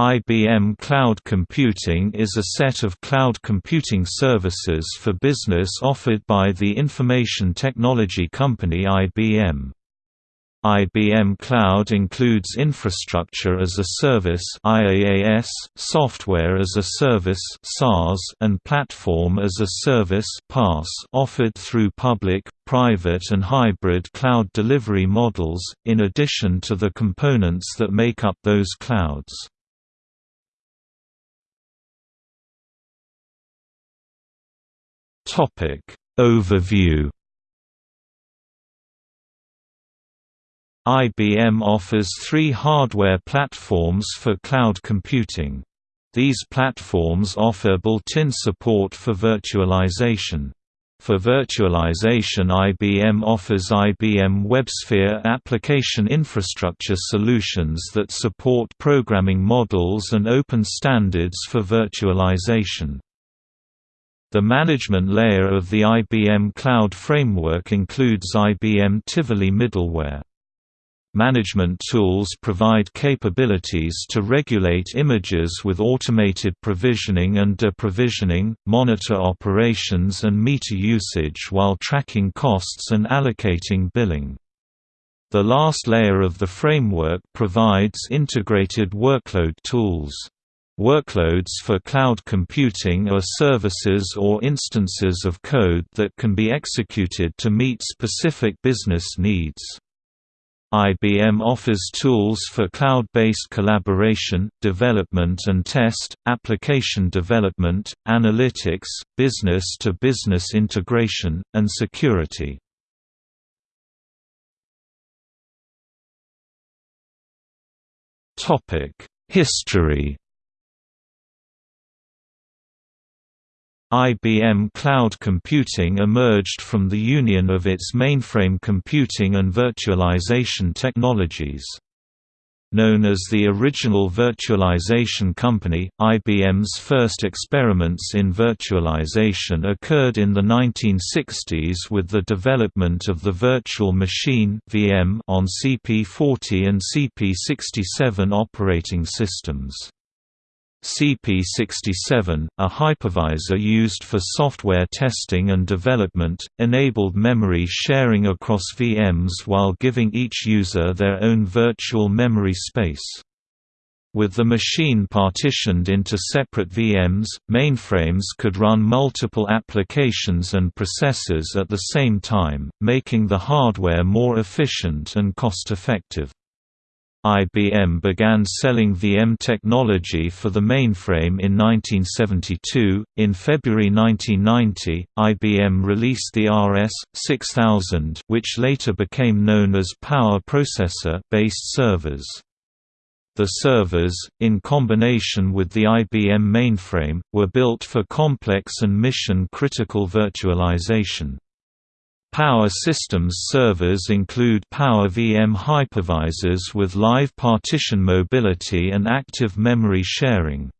IBM Cloud Computing is a set of cloud computing services for business offered by the information technology company IBM. IBM Cloud includes infrastructure as a service IaaS, software as a service SaaS, and platform as a service PaaS offered through public, private and hybrid cloud delivery models, in addition to the components that make up those clouds. Topic Overview IBM offers three hardware platforms for cloud computing. These platforms offer built-in support for virtualization. For virtualization IBM offers IBM WebSphere application infrastructure solutions that support programming models and open standards for virtualization. The management layer of the IBM Cloud Framework includes IBM Tivoli middleware. Management tools provide capabilities to regulate images with automated provisioning and deprovisioning, monitor operations and meter usage while tracking costs and allocating billing. The last layer of the framework provides integrated workload tools. Workloads for cloud computing are services or instances of code that can be executed to meet specific business needs. IBM offers tools for cloud-based collaboration, development and test, application development, analytics, business-to-business -business integration, and security. History IBM Cloud Computing emerged from the union of its mainframe computing and virtualization technologies. Known as the original virtualization company, IBM's first experiments in virtualization occurred in the 1960s with the development of the Virtual Machine on CP40 and CP67 operating systems. CP67, a hypervisor used for software testing and development, enabled memory sharing across VMs while giving each user their own virtual memory space. With the machine partitioned into separate VMs, mainframes could run multiple applications and processes at the same time, making the hardware more efficient and cost-effective. IBM began selling VM technology for the mainframe in 1972. In February 1990, IBM released the RS-6000, which later became known as Power Processor-based servers. The servers, in combination with the IBM mainframe, were built for complex and mission-critical virtualization. Power Systems servers include Power VM hypervisors with live partition mobility and active memory sharing.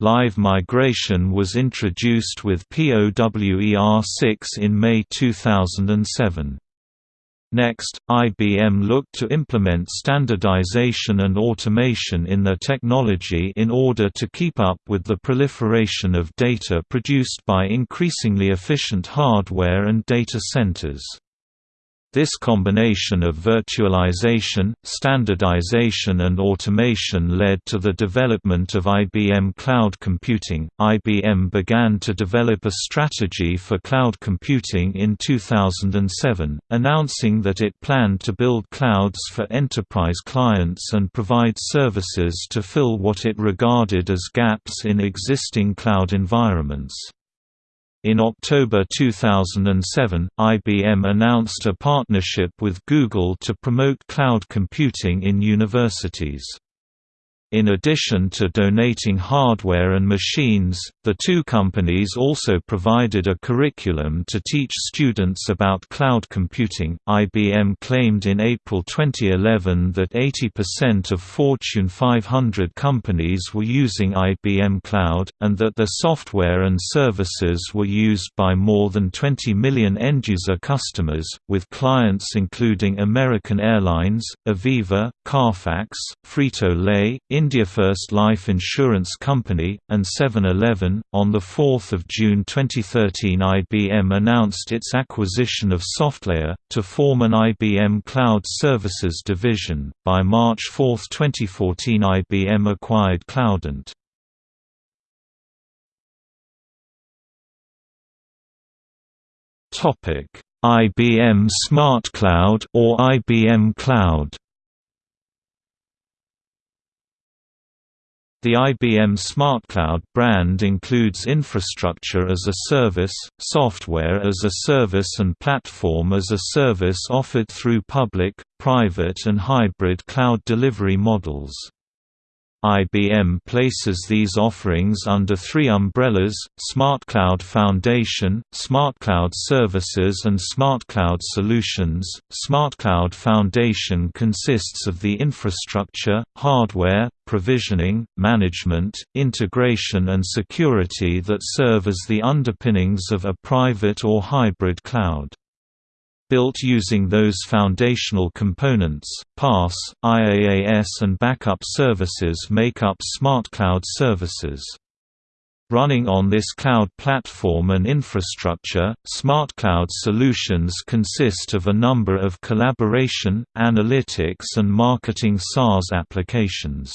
Live migration was introduced with POWER6 in May 2007. Next, IBM looked to implement standardization and automation in their technology in order to keep up with the proliferation of data produced by increasingly efficient hardware and data centers. This combination of virtualization, standardization and automation led to the development of IBM Cloud Computing. IBM began to develop a strategy for cloud computing in 2007, announcing that it planned to build clouds for enterprise clients and provide services to fill what it regarded as gaps in existing cloud environments. In October 2007, IBM announced a partnership with Google to promote cloud computing in universities. In addition to donating hardware and machines, the two companies also provided a curriculum to teach students about cloud computing. IBM claimed in April 2011 that 80% of Fortune 500 companies were using IBM Cloud, and that their software and services were used by more than 20 million end-user customers, with clients including American Airlines, Aviva, Carfax, Frito-Lay, India First Life Insurance Company, and 7-Eleven. On 4 June 2013 IBM announced its acquisition of SoftLayer, to form an IBM Cloud Services division. By March 4, 2014 IBM acquired Cloudant. IBM SmartCloud or IBM Cloud. The IBM SmartCloud brand includes infrastructure as a service, software as a service and platform as a service offered through public, private and hybrid cloud delivery models. IBM places these offerings under three umbrellas, SmartCloud Foundation, SmartCloud Services and SmartCloud Solutions. SmartCloud Foundation consists of the infrastructure, hardware, provisioning, management, integration and security that serve as the underpinnings of a private or hybrid cloud. Built using those foundational components, PaaS, IaaS and backup services make up Smart Cloud services. Running on this cloud platform and infrastructure, Smart Cloud solutions consist of a number of collaboration, analytics and marketing SaaS applications.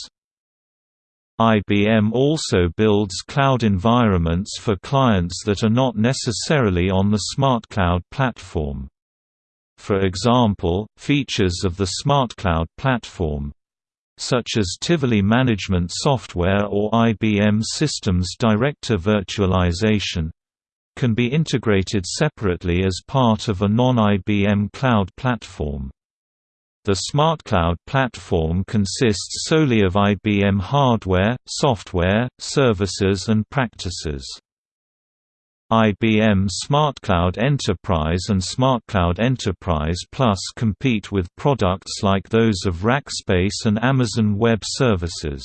IBM also builds cloud environments for clients that are not necessarily on the Smart Cloud platform. For example, features of the SmartCloud platform such as Tivoli management software or IBM Systems Director virtualization can be integrated separately as part of a non-IBM cloud platform. The SmartCloud platform consists solely of IBM hardware, software, services and practices. IBM SmartCloud Enterprise and SmartCloud Enterprise Plus compete with products like those of Rackspace and Amazon Web Services.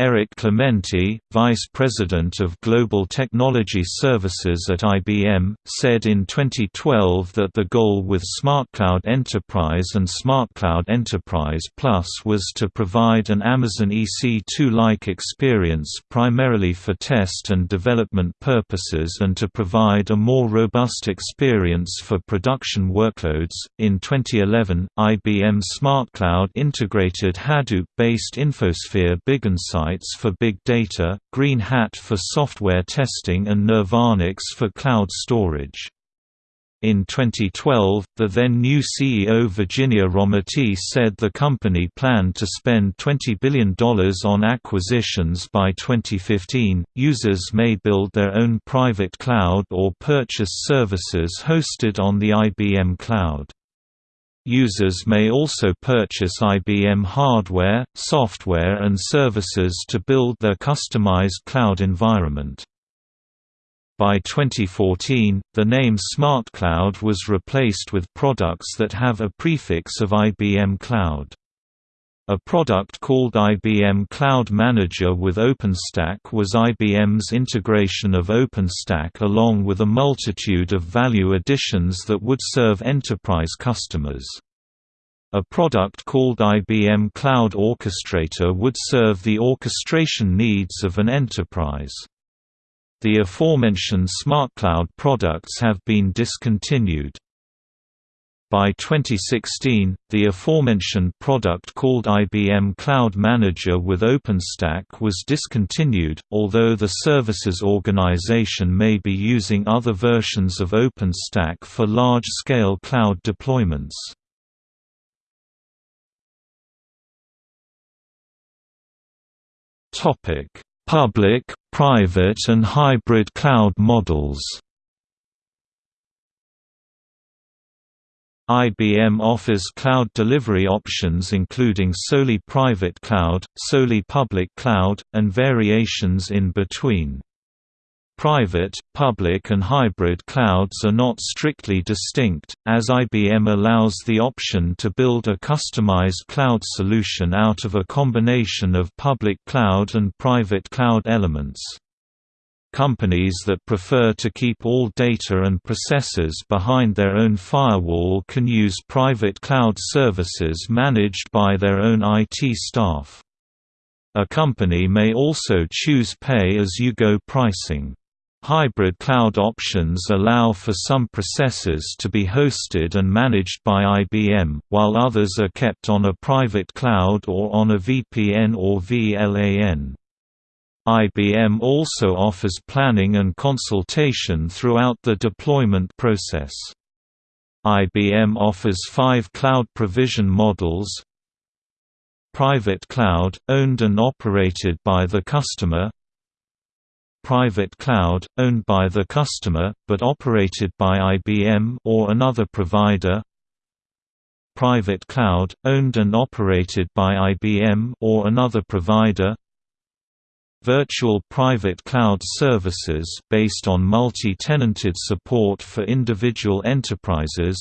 Erich Clementi, Vice President of Global Technology Services at IBM, said in 2012 that the goal with SmartCloud Enterprise and SmartCloud Enterprise Plus was to provide an Amazon EC2-like experience primarily for test and development purposes and to provide a more robust experience for production workloads. In 2011, IBM SmartCloud integrated Hadoop-based Infosphere Big Insight Insights for big data, Green Hat for software testing and Nirvanix for cloud storage. In 2012, the then new CEO Virginia Rometty said the company planned to spend $20 billion on acquisitions by 2015. Users may build their own private cloud or purchase services hosted on the IBM Cloud. Users may also purchase IBM hardware, software and services to build their customized cloud environment. By 2014, the name SmartCloud was replaced with products that have a prefix of IBM Cloud. A product called IBM Cloud Manager with OpenStack was IBM's integration of OpenStack along with a multitude of value additions that would serve enterprise customers. A product called IBM Cloud Orchestrator would serve the orchestration needs of an enterprise. The aforementioned SmartCloud products have been discontinued. By 2016, the aforementioned product called IBM Cloud Manager with OpenStack was discontinued, although the services organization may be using other versions of OpenStack for large-scale cloud deployments. Public, private and hybrid cloud models IBM offers cloud delivery options including solely private cloud, solely public cloud, and variations in between. Private, public and hybrid clouds are not strictly distinct, as IBM allows the option to build a customized cloud solution out of a combination of public cloud and private cloud elements. Companies that prefer to keep all data and processes behind their own firewall can use private cloud services managed by their own IT staff. A company may also choose pay-as-you-go pricing. Hybrid cloud options allow for some processes to be hosted and managed by IBM, while others are kept on a private cloud or on a VPN or VLAN. IBM also offers planning and consultation throughout the deployment process. IBM offers five cloud provision models. Private cloud, owned and operated by the customer. Private cloud, owned by the customer, but operated by IBM or another provider. Private cloud, owned and operated by IBM or another provider Virtual private cloud services based on multi-tenanted support for individual enterprises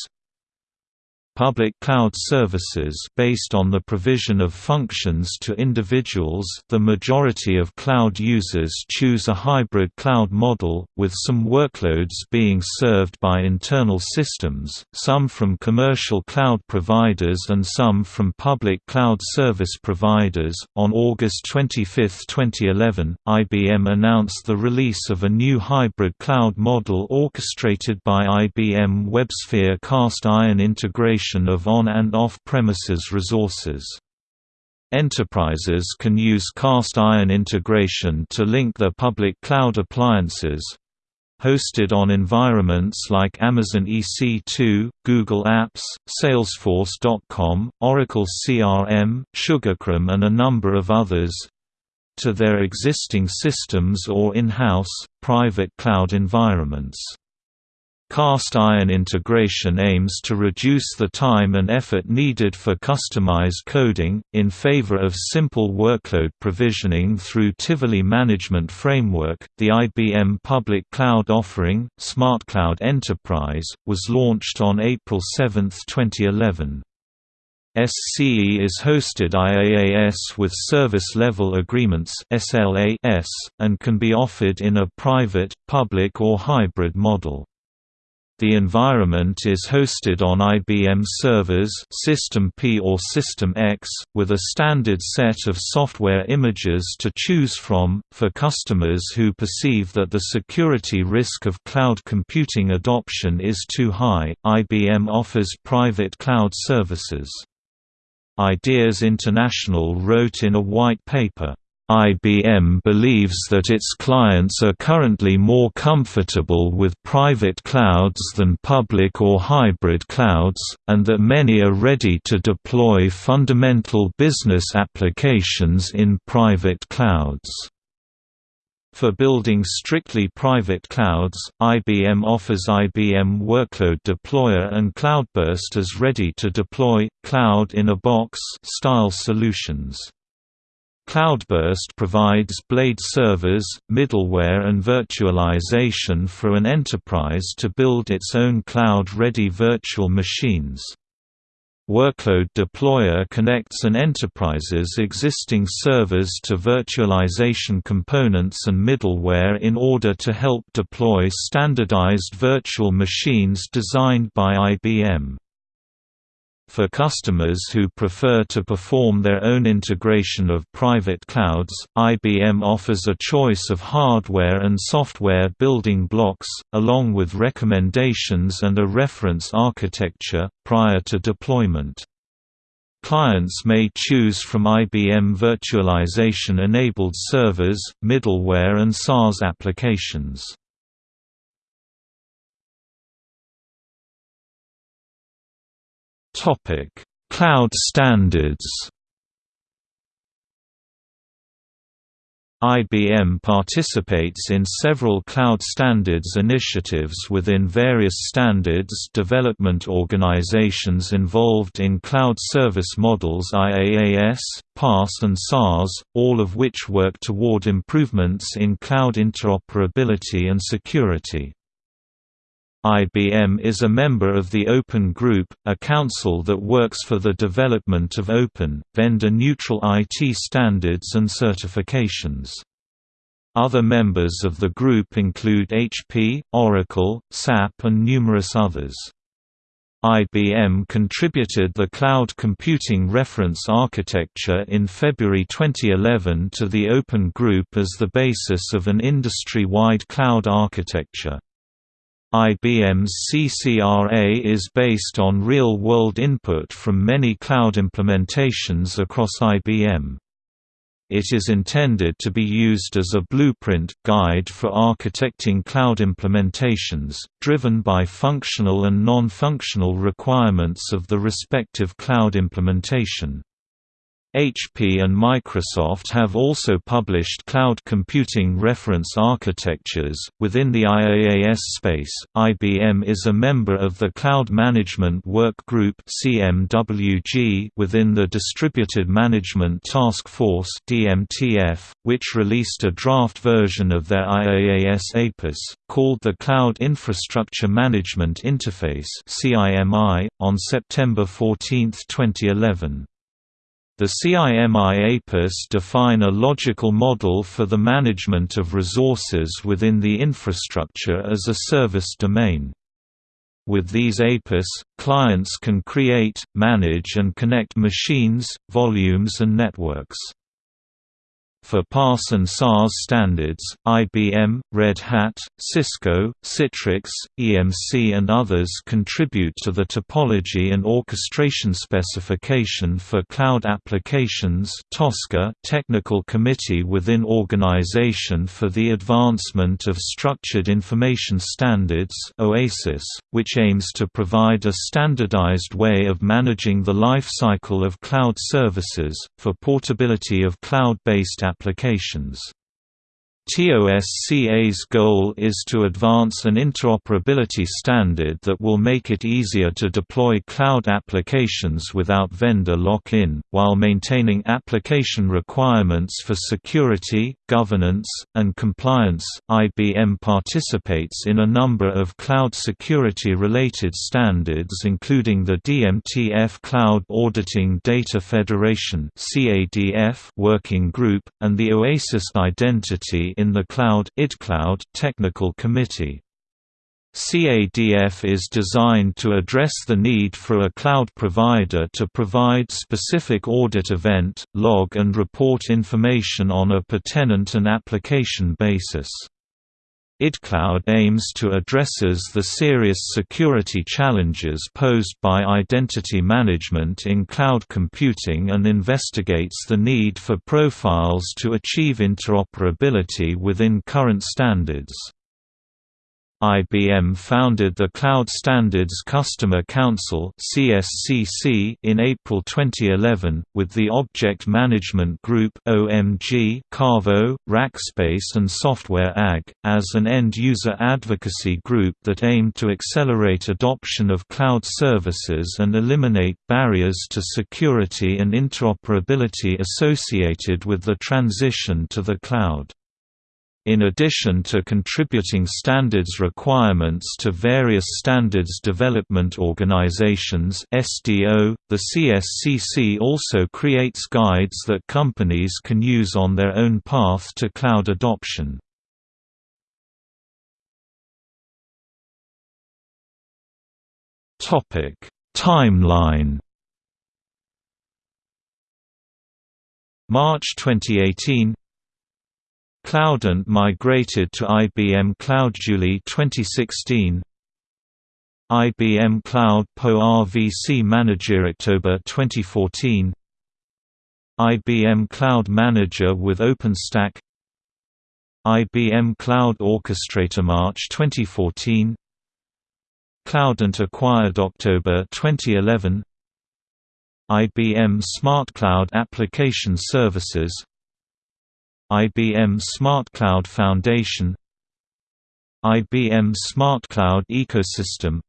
Public cloud services based on the provision of functions to individuals the majority of cloud users choose a hybrid cloud model, with some workloads being served by internal systems, some from commercial cloud providers and some from public cloud service providers. On August 25, 2011, IBM announced the release of a new hybrid cloud model orchestrated by IBM WebSphere cast iron integration of on- and off-premises resources. Enterprises can use cast iron integration to link their public cloud appliances hosted on environments like Amazon EC2, Google Apps, Salesforce.com, Oracle CRM, SugarCRM and a number of others to their existing systems or in-house, private cloud environments. Cast iron integration aims to reduce the time and effort needed for customized coding, in favor of simple workload provisioning through Tivoli Management Framework. The IBM public cloud offering, SmartCloud Enterprise, was launched on April 7, 2011. SCE is hosted IaaS with Service Level Agreements and can be offered in a private, public or hybrid model. The environment is hosted on IBM servers System P or System X, with a standard set of software images to choose from. For customers who perceive that the security risk of cloud computing adoption is too high, IBM offers private cloud services. Ideas International wrote in a white paper, IBM believes that its clients are currently more comfortable with private clouds than public or hybrid clouds, and that many are ready to deploy fundamental business applications in private clouds. For building strictly private clouds, IBM offers IBM Workload Deployer and Cloudburst as ready-to-deploy, cloud-in-a-box style solutions. Cloudburst provides blade servers, middleware and virtualization for an enterprise to build its own cloud-ready virtual machines. Workload Deployer connects an enterprise's existing servers to virtualization components and middleware in order to help deploy standardized virtual machines designed by IBM. For customers who prefer to perform their own integration of private clouds, IBM offers a choice of hardware and software building blocks, along with recommendations and a reference architecture, prior to deployment. Clients may choose from IBM virtualization-enabled servers, middleware and SaaS applications. Topic: Cloud standards. IBM participates in several cloud standards initiatives within various standards development organizations involved in cloud service models IaaS, PaaS and SaaS, all of which work toward improvements in cloud interoperability and security. IBM is a member of the Open Group, a council that works for the development of open, vendor-neutral IT standards and certifications. Other members of the group include HP, Oracle, SAP and numerous others. IBM contributed the Cloud Computing Reference Architecture in February 2011 to the Open Group as the basis of an industry-wide cloud architecture. IBM's CCRA is based on real-world input from many cloud implementations across IBM. It is intended to be used as a blueprint guide for architecting cloud implementations, driven by functional and non-functional requirements of the respective cloud implementation. HP and Microsoft have also published cloud computing reference architectures. Within the IaaS space, IBM is a member of the Cloud Management Work Group (CMWG) within the Distributed Management Task Force (DMTF), which released a draft version of their IaaS APIS called the Cloud Infrastructure Management Interface (CIMI) on September 14, 2011. The CIMI APIS define a logical model for the management of resources within the infrastructure as a service domain. With these APIS, clients can create, manage and connect machines, volumes and networks. For PaaS and SaaS standards, IBM, Red Hat, Cisco, Citrix, EMC and others contribute to the topology and orchestration specification for cloud applications TOSCA technical committee within Organization for the Advancement of Structured Information Standards OASIS, which aims to provide a standardized way of managing the life cycle of cloud services, for portability of cloud-based applications. TOSCA's goal is to advance an interoperability standard that will make it easier to deploy cloud applications without vendor lock-in, while maintaining application requirements for security, governance, and compliance. IBM participates in a number of cloud security-related standards including the DMTF Cloud Auditing Data Federation (CADF) working group and the OASIS Identity in the Cloud IDCloud Technical Committee. CADF is designed to address the need for a cloud provider to provide specific audit event, log and report information on a per tenant and application basis. IDCloud aims to addresses the serious security challenges posed by identity management in cloud computing and investigates the need for profiles to achieve interoperability within current standards. IBM founded the Cloud Standards Customer Council in April 2011 with the Object Management Group Kaavo, Rackspace and Software AG as an end-user advocacy group that aimed to accelerate adoption of cloud services and eliminate barriers to security and interoperability associated with the transition to the cloud. In addition to contributing standards requirements to various standards development organizations (SDO), the CSCC also creates guides that companies can use on their own path to cloud adoption. Topic: Timeline March 2018 Cloudant migrated to IBM Cloud July 2016 IBM Cloud PowerVC Manager October 2014 IBM Cloud Manager with OpenStack. IBM Cloud Orchestrator March 2014 Cloudant acquired October 2011 IBM Smart Cloud Application Services IBM Smart Cloud Foundation IBM Smart Cloud Ecosystem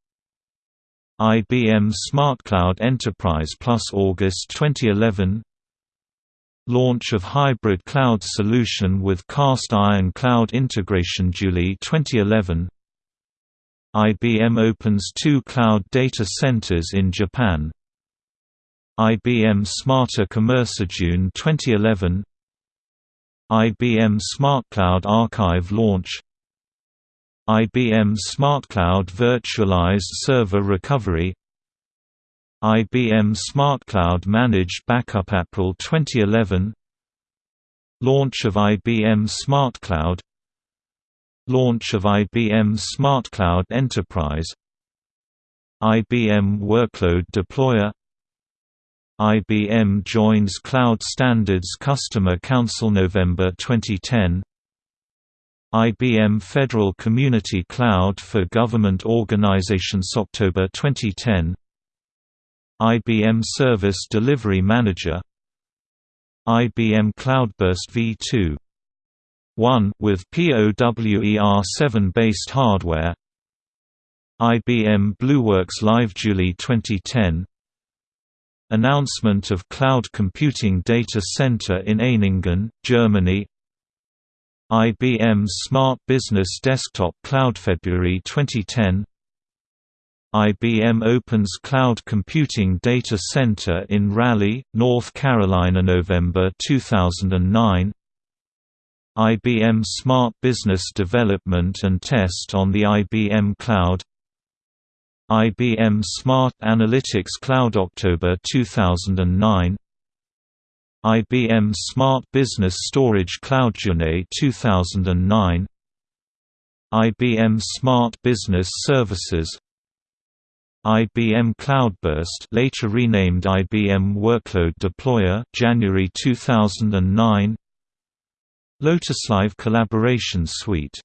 IBM Smart Cloud Enterprise Plus August 2011 Launch of Hybrid Cloud Solution with Cast Iron Cloud Integration July 2011 IBM opens two cloud data centers in Japan IBM Smarter Commerce June 2011 IBM SmartCloud Archive launch. IBM SmartCloud Virtualized Server Recovery. IBM SmartCloud Managed Backup April 2011 Launch of IBM SmartCloud Launch of IBM SmartCloud Enterprise. IBM Workload Deployer IBM joins Cloud Standards Customer Council November 2010 IBM Federal Community Cloud for Government Organizations October 2010 IBM Service Delivery Manager. IBM Cloudburst v2 1 with POWER7 based hardware. IBM BlueWorks Live July 2010 Announcement of Cloud Computing Data Center in Ehningen, Germany. IBM Smart Business Desktop Cloud February 2010 IBM opens Cloud Computing Data Center in Raleigh, North Carolina November 2009 IBM Smart Business Development and Test on the IBM Cloud IBM Smart Analytics Cloud October 2009 IBM Smart Business Storage Cloud June 2009 IBM Smart Business Services IBM Cloudburst later renamed IBM Workload Deployer January 2009 Lotus Live Collaboration Suite